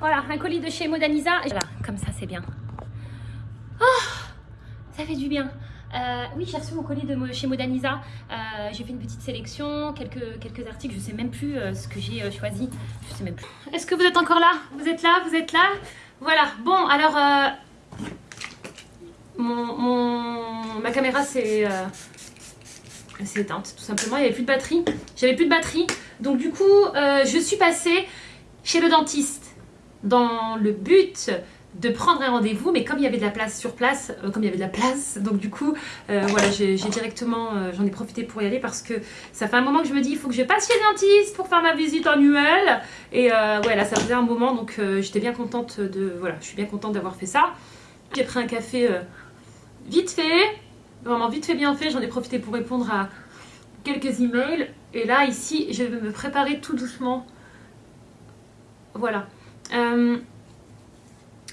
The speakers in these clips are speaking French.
Voilà, un colis de chez Modaniza. Voilà, comme ça c'est bien. Oh Ça fait du bien. Euh, oui, j'ai reçu mon colis de chez Modaniza. Euh, j'ai fait une petite sélection, quelques, quelques articles. Je sais même plus euh, ce que j'ai choisi. Je sais même plus. Est-ce que vous êtes encore là? Vous êtes là? Vous êtes là? Voilà. Bon, alors... Mon, ma caméra c'est éteinte tout simplement, il n'y avait plus de batterie. J'avais plus de batterie. Donc du coup, je suis passée chez le dentiste dans le but de prendre un rendez-vous, mais comme il y avait de la place sur place, euh, comme il y avait de la place, donc du coup, euh, voilà, j'ai directement, euh, j'en ai profité pour y aller parce que ça fait un moment que je me dis, il faut que je passe chez le dentiste pour faire ma visite annuelle. Et voilà, ça faisait un moment, donc j'étais bien contente de, voilà, je suis bien contente d'avoir fait ça. J'ai pris un café vite fait, vraiment vite fait, bien fait, j'en ai profité pour répondre à quelques emails. Et là, ici, je vais me préparer tout doucement. Voilà.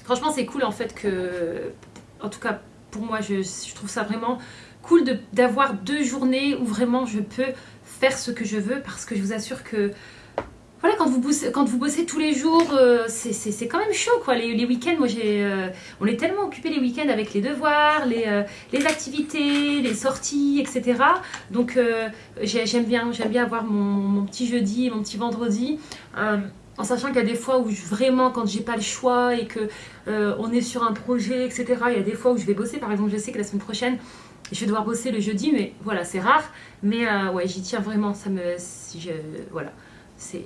Franchement, c'est cool en fait que, en tout cas pour moi, je, trouve ça vraiment cool d'avoir deux journées où vraiment je peux faire ce que je veux parce que je vous assure que voilà, quand vous bossez, quand vous bossez tous les jours, euh, c'est quand même chaud quoi. Les, week-ends, moi j'ai, euh, on est tellement occupé les week-ends avec les devoirs, les, euh, les, activités, les sorties, etc. Donc j'aime bien, j'aime bien avoir mon, petit jeudi, mon petit vendredi en sachant qu'il y a des fois où vraiment quand j'ai pas le choix et que on est sur un projet etc il y a des fois où je vais bosser par exemple je sais que la semaine prochaine je vais devoir bosser le jeudi mais voilà c'est rare mais ouais j'y tiens vraiment ça me voilà c'est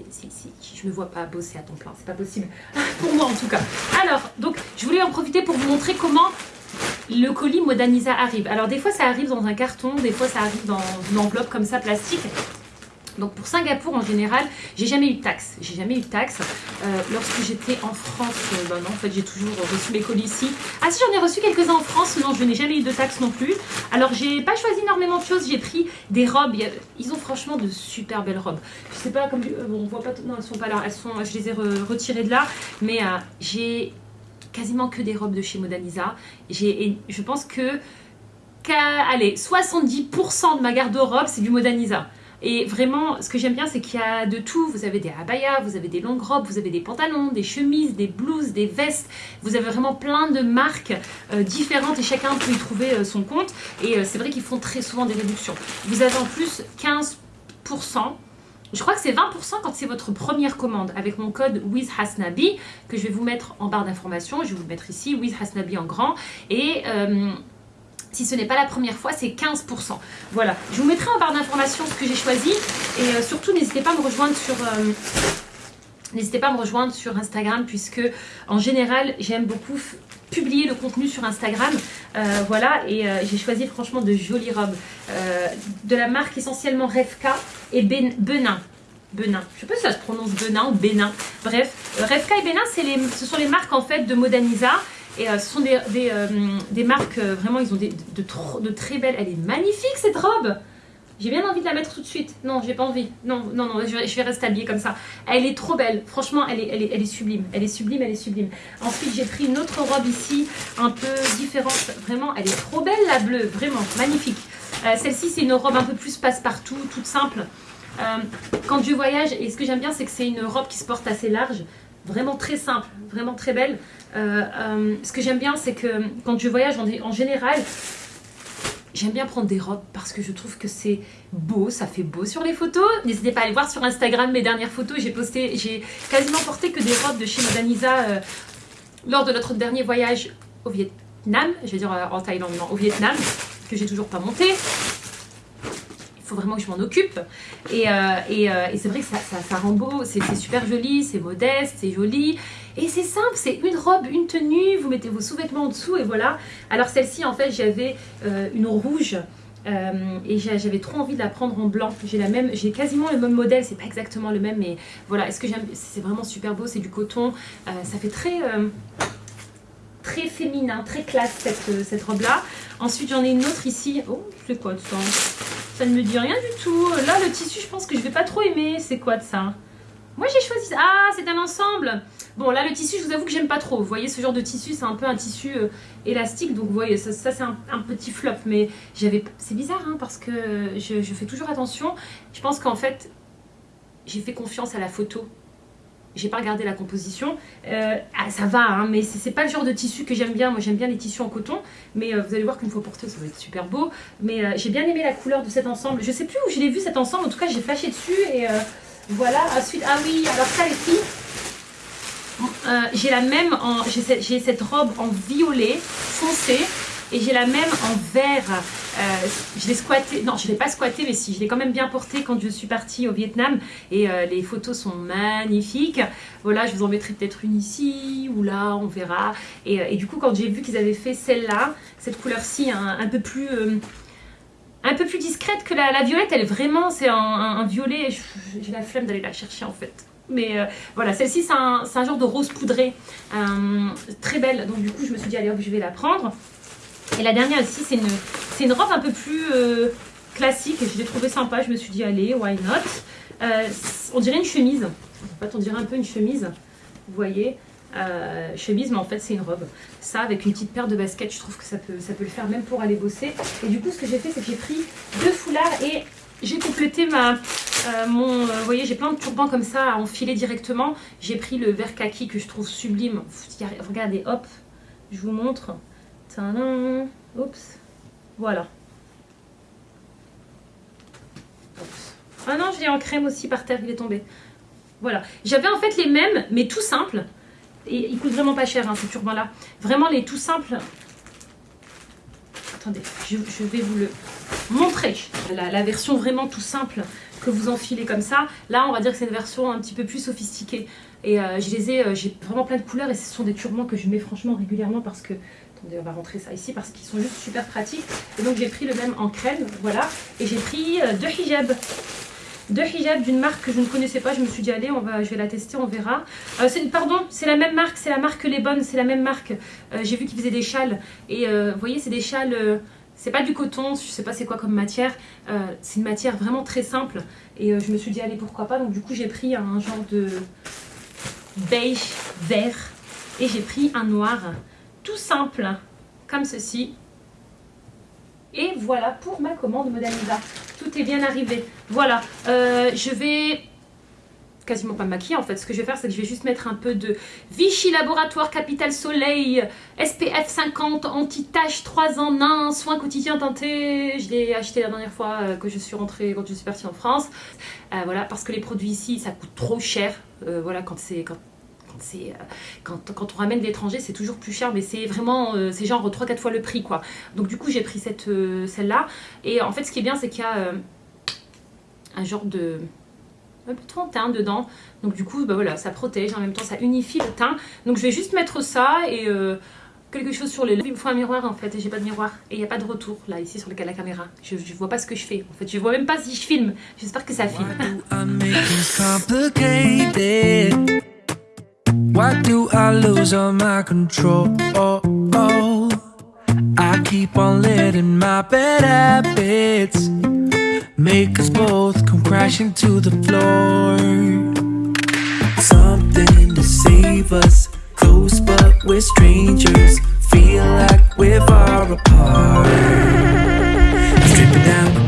je me vois pas bosser à temps plein. C'est pas possible. Pour moi en tout cas. Alors donc je voulais en profiter pour vous montrer comment le colis Modaniza arrive. Alors des fois ça arrive dans un carton des fois ça arrive dans une enveloppe comme ça plastique donc pour Singapour en général, j'ai jamais eu de taxes. J'ai jamais eu de taxes. Euh, lorsque j'étais en France, bah non, en fait j'ai toujours reçu mes colis ici. Ah si, j'en ai reçu quelques-uns en France, non, je n'ai jamais eu de taxes non plus. Alors j'ai pas choisi énormément de choses, j'ai pris des robes. Ils ont franchement de super belles robes. Je sais pas, comme euh, bon, on voit pas, non elles sont pas là, elles sont, je les ai retirées de là. Mais j'ai quasiment que des robes de chez Modaniza. Je pense que, allez, 70% de ma garde-robe c'est du Modaniza. Et vraiment, ce que j'aime bien, c'est qu'il y a de tout. Vous avez des abayas, vous avez des longues robes, vous avez des pantalons, des chemises, des blouses, des vestes. Vous avez vraiment plein de marques euh, différentes et chacun peut y trouver euh, son compte. Et euh, c'est vrai qu'ils font très souvent des réductions. Vous avez en plus 15%. Je crois que c'est 20% quand c'est votre première commande avec mon code WithHasnabi que je vais vous mettre en barre d'informations. Je vais vous le mettre ici, WithHasnabi en grand. Et si ce n'est pas la première fois, c'est 15%. Voilà, je vous mettrai en barre d'informations ce que j'ai choisi. Et euh, surtout, n'hésitez pas à me rejoindre sur... Euh, n'hésitez pas à me rejoindre sur Instagram puisque en général j'aime beaucoup publier le contenu sur Instagram. Euh, voilà, et j'ai choisi franchement de jolies robes de la marque essentiellement Revka et ben, Benin. Benin. Je sais pas si ça se prononce Benin ou Bénin. Bref, Revka et Benin, ce sont les marques en fait de Modaniza. Et euh, ce sont des, euh, des, marques, euh, vraiment, ils ont de, très belles. Elle est magnifique cette robe J'ai bien envie de la mettre tout de suite. Non, j'ai pas envie. Non, non, non, je, vais rester habillée comme ça. Elle est trop belle. Franchement, elle est, elle est, elle est sublime. Elle est sublime, elle est sublime. Ensuite, j'ai pris une autre robe ici, un peu différente. Vraiment, elle est trop belle la bleue. Vraiment, magnifique. Celle-ci, c'est une robe un peu plus passe-partout, toute simple. quand je voyage, et ce que j'aime bien, c'est que c'est une robe qui se porte assez large vraiment très simple, vraiment très belle. Euh, euh, ce que j'aime bien, c'est que quand je voyage en, général, j'aime bien prendre des robes parce que je trouve que c'est beau, ça fait beau sur les photos. N'hésitez pas à aller voir sur Instagram mes dernières photos. J'ai posté, j'ai quasiment porté que des robes de chez Modanisa euh, lors de notre dernier voyage au Vietnam. Je vais dire en Thaïlande, non, au Vietnam, que j'ai toujours pas monté faut vraiment que je m'en occupe. Et, euh, euh, et, c'est vrai que ça, ça, rend beau, c'est super joli, c'est modeste, c'est joli. Et c'est simple, c'est une robe, une tenue, vous mettez vos sous-vêtements en dessous et voilà. Alors celle-ci, en fait, j'avais euh, une rouge. et j'avais trop envie de la prendre en blanc. J'ai la même, j'ai quasiment le même modèle, c'est pas exactement le même, mais voilà. Est-ce que j'aime? C'est vraiment super beau, c'est du coton. ça fait très très féminin, très classe cette, cette robe là. Ensuite j'en ai une autre ici. Oh, c'est quoi ça? Ça ne me dit rien du tout. Là, le tissu, je pense que je vais pas trop aimer. C'est quoi de ça? Moi, j'ai choisi. Ah, c'est un ensemble. Bon, là, le tissu, je vous avoue que j'aime pas trop. Vous voyez, ce genre de tissu, c'est un peu un tissu euh, élastique. Donc, vous voyez, ça, c'est un, petit flop. Mais j'avais... C'est bizarre, hein, parce que je, fais toujours attention. Je pense qu'en fait, j'ai fait confiance à la photo. J'ai pas regardé la composition. Euh, ah, ça va, hein, mais c'est pas le genre de tissu que j'aime bien. Moi, j'aime bien les tissus en coton, mais euh, vous allez voir qu'une fois porté, ça va être super beau. Mais euh, j'ai bien aimé la couleur de cet ensemble. Je sais plus où je l'ai vu cet ensemble, en tout cas, j'ai flashé dessus et voilà. Ensuite, ah oui, alors ça, les filles, j'ai la même, j'ai cette robe en violet foncé et j'ai la même en vert. Euh, je l'ai squatté, non je l'ai pas squatté mais si, je l'ai quand même bien porté quand je suis partie au Vietnam et euh, les photos sont magnifiques. Voilà, je vous en mettrai peut-être une ici ou là, on verra. Et, euh, du coup quand j'ai vu qu'ils avaient fait celle-là, cette couleur-ci un, peu plus... un peu plus discrète que la, violette, elle vraiment, c'est un, violet, j'ai la flemme d'aller la chercher en fait. Mais voilà, celle-ci c'est un, un, genre de rose poudré, très belle. Donc du coup je me suis dit allez hop je vais la prendre. Et la dernière aussi, c'est une, une robe un peu plus euh, classique. Je l'ai trouvée sympa. Je me suis dit, allez, why not? Euh, On dirait une chemise. En fait, on dirait un peu une chemise. Vous voyez? Euh, chemise, mais en fait, c'est une robe. Ça, avec une petite paire de baskets, je trouve que ça peut, ça peut le faire même pour aller bosser. Et du coup, ce que j'ai fait, c'est que j'ai pris deux foulards et j'ai complété ma, mon... vous voyez, j'ai plein de turbans comme ça à enfiler directement. J'ai pris le vert kaki que je trouve sublime. Regardez, hop, je vous montre. Oups. Voilà. Ah non, je l'ai en crème aussi par terre, il est tombé. Voilà. J'avais en fait les mêmes, mais tout simples. Et ils coûtent vraiment pas cher, hein, ces turbans-là. Vraiment les tout simples. Attendez, je, vais vous le montrer. La, version vraiment tout simple que vous enfilez comme ça. Là, on va dire que c'est une version un petit peu plus sophistiquée. Et euh, je les ai, euh, j'ai vraiment plein de couleurs et ce sont des turbans que je mets franchement régulièrement parce que on va rentrer ça ici parce qu'ils sont juste super pratiques. Et donc j'ai pris le même en crème, voilà. Et j'ai pris euh, deux hijabs. Deux hijabs d'une marque que je ne connaissais pas. Je me suis dit, allez, on va, je vais la tester, on verra. Euh, pardon, c'est la même marque, c'est la marque Les Bonnes, c'est la même marque. Euh, j'ai vu qu'ils faisaient des châles. Et vous voyez, c'est des châles... c'est pas du coton, je sais pas c'est quoi comme matière. c'est une matière vraiment très simple. Et je me suis dit, allez, pourquoi pas. Donc du coup, j'ai pris un genre de beige vert. Et j'ai pris un noir tout simple, comme ceci. Et voilà pour ma commande Modèle Tout est bien arrivé. Voilà, euh, je vais quasiment pas me maquiller en fait. Ce que je vais faire, c'est que je vais juste mettre un peu de Vichy Laboratoire Capital Soleil SPF 50 anti-tache 3 en 1 soin quotidien teinté. Je l'ai acheté la dernière fois euh, que je suis rentrée, quand je suis partie en France. Euh, voilà, parce que les produits ici, ça coûte trop cher. voilà, quand c'est quand c'est euh, quand, quand, on ramène de l'étranger, c'est toujours plus cher, mais c'est vraiment, euh, c'est genre 3-4 fois le prix, quoi. Donc du coup, j'ai pris cette euh, celle-là. Et en fait, ce qui est bien, c'est qu'il y a un genre de un peu de de teint dedans. Donc du coup, bah voilà, ça protège, en même temps, ça unifie le teint. Donc je vais juste mettre ça et quelque chose sur les lèvres. Il me faut un miroir en fait et j'ai pas de miroir. Et il n'y a pas de retour là ici sur le, la caméra. Je, je vois pas ce que je fais. En fait, je vois même pas si je filme. J'espère que ça filme. Why do I lose all my control? Oh, oh. I keep on letting my bad habits Make us both come crashing to the floor Something to save us Close but we're strangers Feel like we're far apart Stripping down